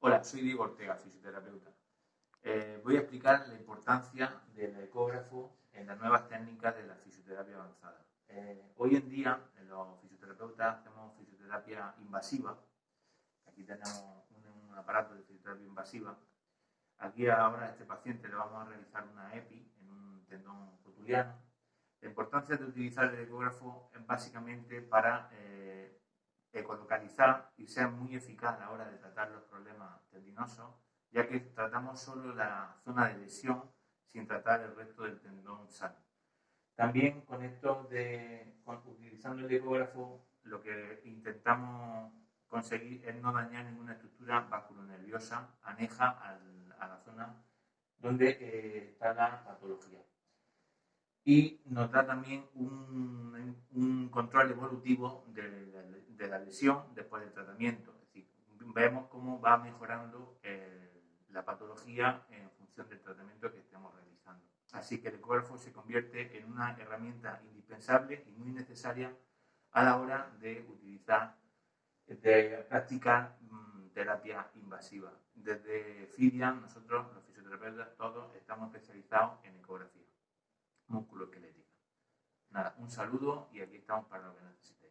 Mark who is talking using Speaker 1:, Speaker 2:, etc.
Speaker 1: Hola, soy Diego Ortega, fisioterapeuta. Eh, voy a explicar la importancia del ecógrafo en las nuevas técnicas de la fisioterapia avanzada. Eh, hoy en día, los fisioterapeutas hacemos fisioterapia invasiva. Aquí tenemos un, aparato de fisioterapia invasiva. Aquí ahora a este paciente le vamos a realizar una EPI en un tendón cotuliano. La importancia de utilizar el ecógrafo es básicamente para eh, ecolocalizar y ser muy eficaz a la hora de tratar los problemas tendinosos, ya que tratamos solo la zona de lesión sin tratar el resto del tendón sano. También con esto de, utilizando el ecógrafo, lo que intentamos conseguir es no dañar ninguna estructura vasculonerviosa aneja a la zona donde eh, está la patología. Y nos da también un, un control evolutivo de, de la lesión después del tratamiento. Es decir, vemos cómo va mejorando eh, la patología en función del tratamiento que estemos realizando. Así que el ecógrafo se convierte en una herramienta indispensable y muy necesaria a la hora de utilizar, de practicar mm, terapia invasiva. Desde FIDIAN, nosotros, los fisioterapeutas, todos estamos especializados en ecografía. Nada, un saludo y aquí estamos para lo que necesitemos.